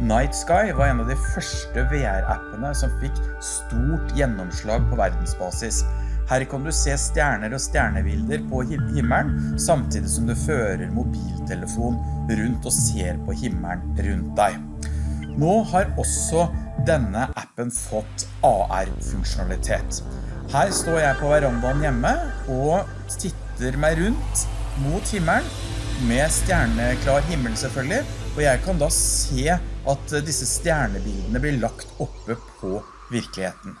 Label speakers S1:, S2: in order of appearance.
S1: Night Sky var en av de første VR-appene som fikk stort gjennomslag på verdensbasis. Her kan du se stjerner og stjernebilder på himmelen, samtidig som du fører mobiltelefon rundt og ser på himmelen rundt deg. Nå har også denne appen fått AR-funksjonalitet. Her står jeg på verandaen hjemme og titter meg rundt mot himmelen, med stjerneklar himmel selvfølgelig, og jeg kan da se at disse stjernebildene blir lagt oppe på virkeligheten.